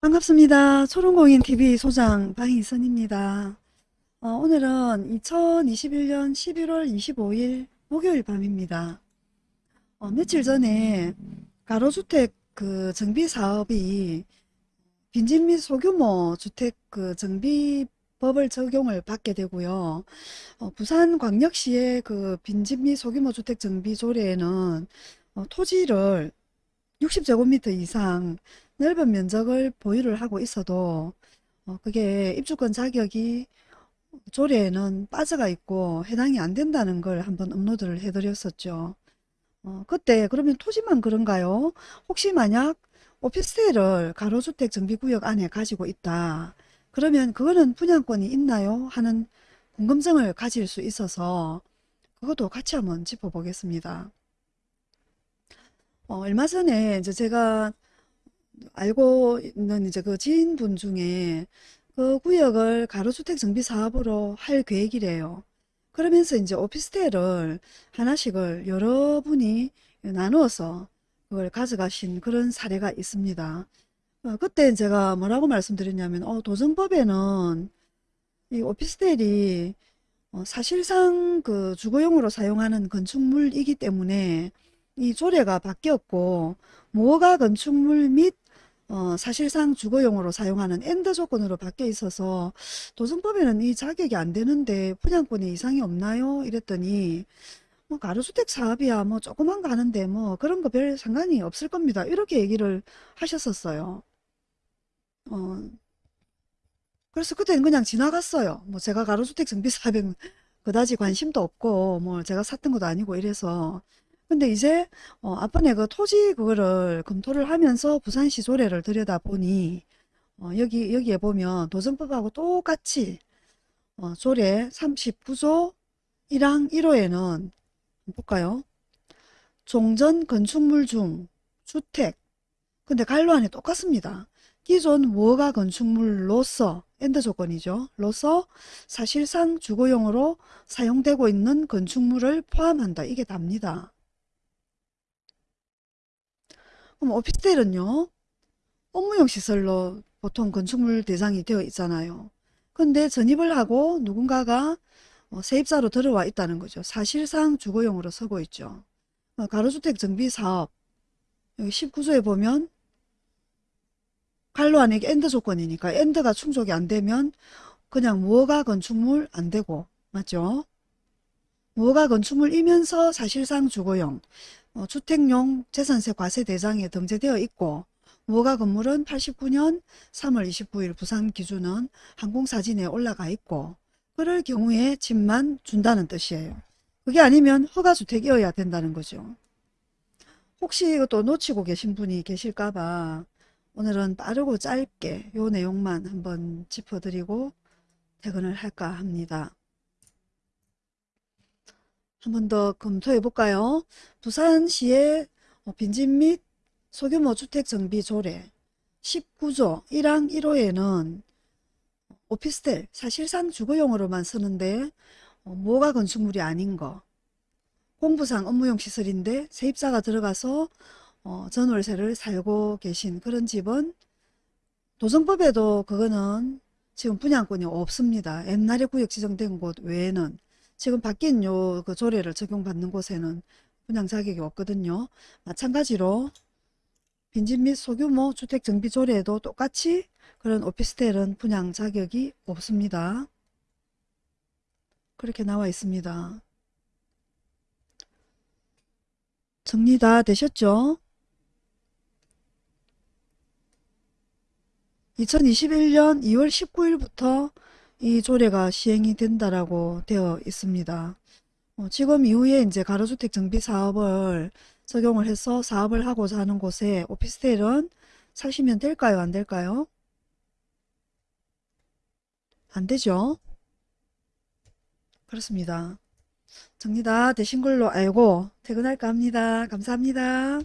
반갑습니다. 초롱공인TV 소장 방희선입니다. 어, 오늘은 2021년 11월 25일 목요일 밤입니다. 어, 며칠 전에 가로주택 그 정비 사업이 빈집 및 소규모 주택 그 정비법을 적용을 받게 되고요. 어, 부산광역시의 그 빈집 및 소규모 주택 정비 조례에는 어, 토지를 60제곱미터 이상 넓은 면적을 보유를 하고 있어도 어, 그게 입주권 자격이 조례에는 빠져가 있고 해당이 안 된다는 걸 한번 업로드를 해드렸었죠. 어, 그때 그러면 토지만 그런가요? 혹시 만약 오피스텔을 가로주택 정비구역 안에 가지고 있다. 그러면 그거는 분양권이 있나요? 하는 궁금증을 가질 수 있어서 그것도 같이 한번 짚어보겠습니다. 어, 얼마 전에 이제 제가 알고 있는 이제 그 지인분 중에 그 구역을 가로주택 정비 사업으로 할 계획이래요. 그러면서 이제 오피스텔을 하나씩을 여러분이 나누어서 그걸 가져가신 그런 사례가 있습니다. 어, 그때 제가 뭐라고 말씀드렸냐면 어, 도정법에는 이 오피스텔이 어, 사실상 그 주거용으로 사용하는 건축물이기 때문에 이 조례가 바뀌었고 무허가 건축물 및 어, 사실상 주거용으로 사용하는 and 조건으로 바뀌어 있어서 도정법에는 이 자격이 안 되는데 분양권에 이상이 없나요? 이랬더니 뭐 가로주택 사업이야 뭐 조그만 거 하는데 뭐 그런 거 별 상관이 없을 겁니다. 이렇게 얘기를 하셨었어요. 어, 그래서 그때는 그냥 지나갔어요. 뭐 제가 가로주택 정비 사업에 그다지 관심도 없고 뭐 제가 샀던 것도 아니고 이래서 근데 이제 어, 앞번에 그 토지 그거를 검토를 하면서 부산시 조례를 들여다보니 어, 여기 여기에 보면 도정법하고 똑같이 어, 조례 39조 1항 1호에는 볼까요? 종전 건축물 중 주택 근데 괄호 안이 똑같습니다. 기존 무허가 건축물로서 and 조건이죠. 로서 사실상 주거용으로 사용되고 있는 건축물을 포함한다. 이게 답니다. 그럼 오피스텔은요? 업무용 시설로 보통 건축물 대상이 되어 있잖아요. 근데 전입을 하고 누군가가 어, 세입자로 들어와 있다는 거죠. 사실상 주거용으로 쓰고 있죠. 어, 가로주택 정비사업 여기 19조에 보면 괄호 안에 and 조건이니까 and가 충족이 안 되면 그냥 무허가 건축물 안 되고 맞죠? 무허가 건축물이면서 사실상 주거용 어, 주택용 재산세 과세 대상에 등재되어 있고 무허가 건물은 89년 3월 29일 부산 기준은 항공사진에 올라가 있고 그럴 경우에 집만 준다는 뜻이에요. 그게 아니면 허가주택이어야 된다는 거죠. 혹시 이것도 놓치고 계신 분이 계실까봐 오늘은 빠르고 짧게 요 내용만 한번 짚어드리고 퇴근을 할까 합니다. 한 번 더 검토해 볼까요? 부산시의 빈집 및 소규모 주택 정비 조례 19조 1항 1호에는 오피스텔 사실상 주거용으로만 쓰는데 어, 뭐가 건축물이 아닌 거 공부상 업무용 시설인데 세입자가 들어가서 어, 전월세를 살고 계신 그런 집은 도정법에도 그거는 지금 분양권이 없습니다. 옛날에 구역 지정된 곳 외에는 지금 바뀐 요 그 조례를 적용받는 곳에는 분양 자격이 없거든요. 마찬가지로 빈집 및 소규모 주택 정비 조례에도 똑같이 그런 오피스텔은 분양 자격이 없습니다. 그렇게 나와 있습니다. 정리 다 되셨죠? 2021년 2월 19일부터 이 조례가 시행이 된다라고 되어 있습니다. 어, 지금 이후에 이제 가로주택 정비 사업을 적용을 해서 사업을 하고자 하는 곳에 오피스텔은 사시면 될까요? 안 될까요? 안 되죠? 그렇습니다. 정리 다 되신 걸로 알고 퇴근할까 합니다. 감사합니다.